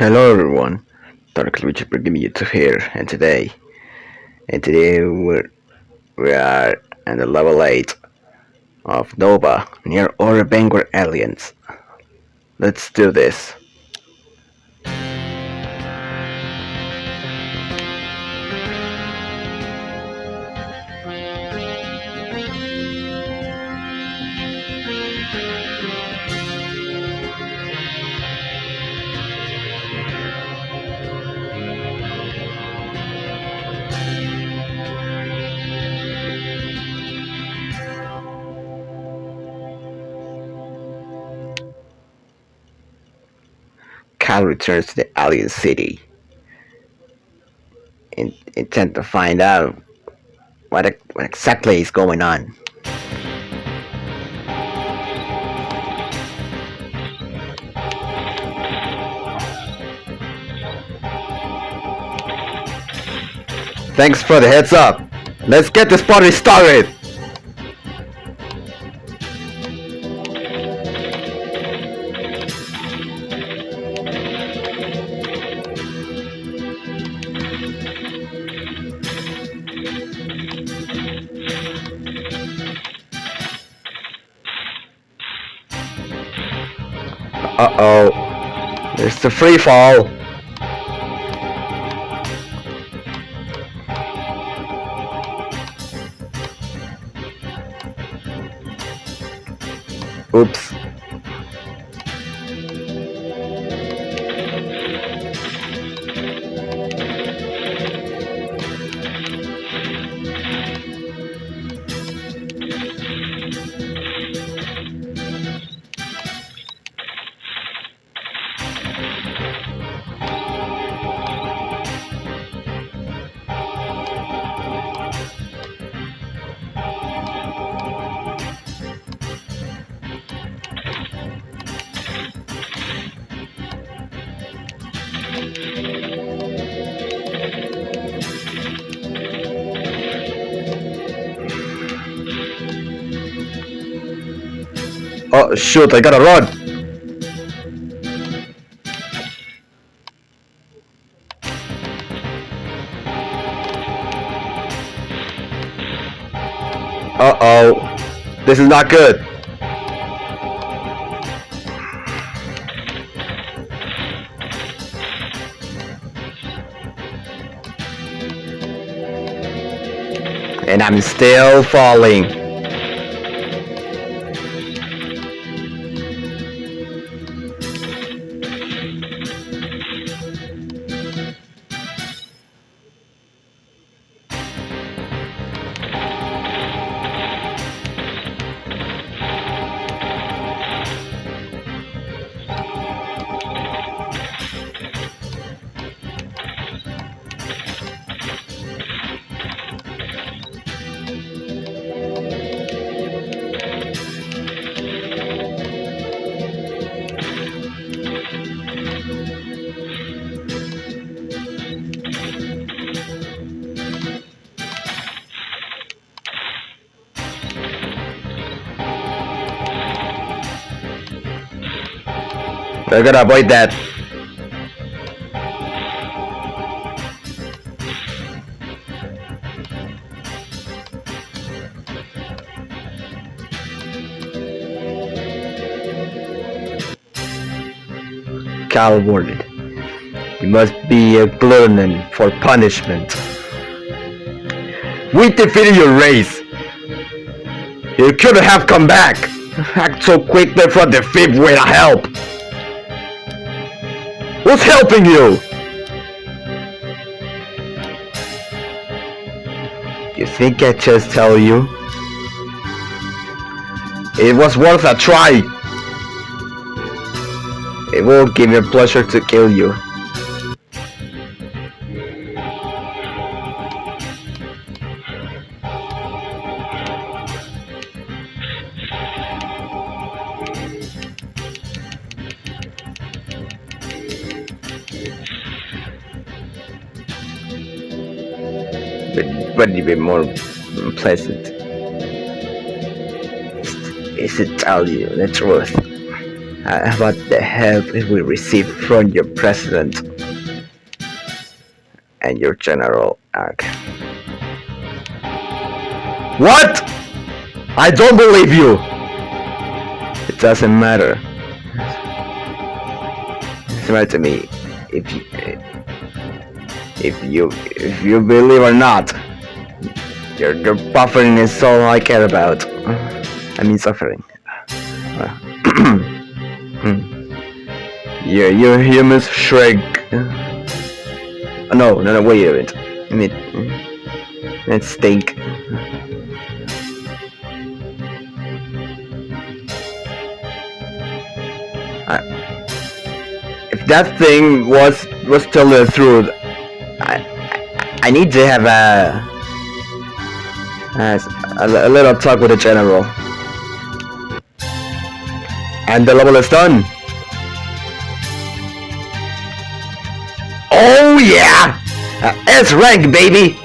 Hello everyone, Dark you to here and today and today we're we are at the level 8 of Nova near Orbit Vanguard Alliance. Let's do this. Kal returns to the alien city intent to find out what, what exactly is going on. Thanks for the heads up. Let's get this party started. Uh-oh. There's the free fall. Oops. Oh shoot, I gotta run! Uh-oh. This is not good. And I'm still falling. We're gonna avoid that. Kal Wardin. You must be a glutton for punishment. We defeated your race. You couldn't have come back. Act so quickly for defeat without help. What's helping you? You think I just tell you? It was worth a try. It will give me pleasure to kill you. But even more pleasant is to tell you the truth. uh, about the help we received from your president and your general arc. What? I don't believe you! It doesn't matter. It's matter to me if you, if you if you believe or not. Your your buffering is all I care about. I mean suffering. yeah, you're human shrink. No, no, no, wait a minute. I mean, that stink. if that thing was was still the truth, I I need to have a a, a little talk with the general. And the level is done. Oh yeah! Uh, S rank baby!